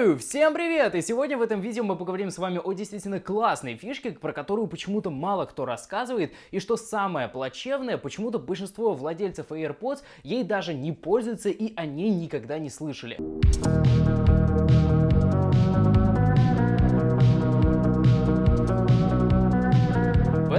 Всем привет! И сегодня в этом видео мы поговорим с вами о действительно классной фишке, про которую почему-то мало кто рассказывает, и что самое плачевное, почему-то большинство владельцев AirPods ей даже не пользуются и о ней никогда не слышали.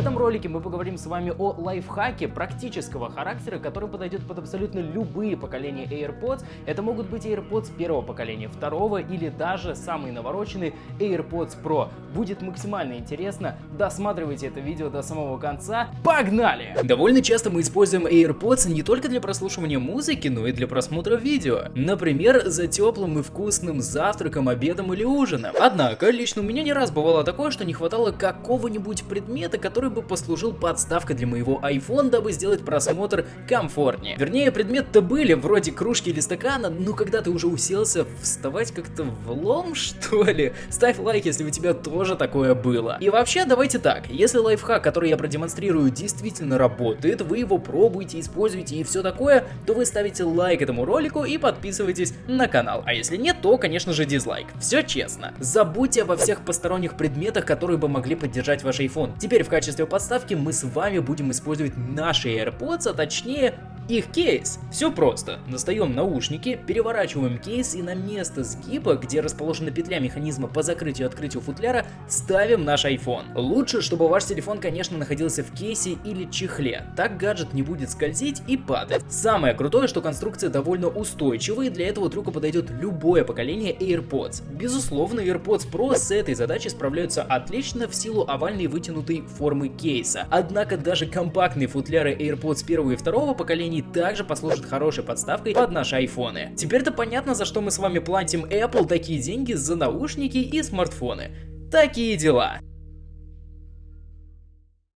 Этом ролике мы поговорим с вами о лайфхаке практического характера, который подойдет под абсолютно любые поколения AirPods. Это могут быть AirPods первого поколения, второго или даже самый навороченный AirPods Pro. Будет максимально интересно, досматривайте это видео до самого конца. Погнали! Довольно часто мы используем AirPods не только для прослушивания музыки, но и для просмотра видео. Например, за теплым и вкусным завтраком, обедом или ужином. Однако, лично у меня не раз бывало такое, что не хватало какого-нибудь предмета, который бы послужил подставкой для моего iPhone, дабы сделать просмотр комфортнее. Вернее, предметы-то были, вроде кружки или стакана, но когда ты уже уселся, вставать как-то влом, что ли? Ставь лайк, если у тебя тоже такое было. И вообще, давайте так, если лайфхак, который я продемонстрирую, действительно работает, вы его пробуете, используете и все такое, то вы ставите лайк этому ролику и подписывайтесь на канал. А если нет, то, конечно же, дизлайк. Все честно. Забудьте обо всех посторонних предметах, которые бы могли поддержать ваш iPhone. Теперь в качестве качестве подставки мы с вами будем использовать наши AirPods, а точнее их кейс. Все просто. Достаем наушники, переворачиваем кейс и на место сгиба, где расположена петля механизма по закрытию и открытию футляра, ставим наш iPhone. Лучше, чтобы ваш телефон, конечно, находился в кейсе или чехле. Так гаджет не будет скользить и падать. Самое крутое, что конструкция довольно устойчивая, и для этого трюка подойдет любое поколение AirPods. Безусловно, AirPods Pro с этой задачей справляются отлично в силу овальной вытянутой формы кейса. Однако даже компактные футляры AirPods первого и второго поколений также послужат хорошей подставкой под наши айфоны. Теперь-то понятно, за что мы с вами платим Apple такие деньги за наушники и смартфоны. Такие дела.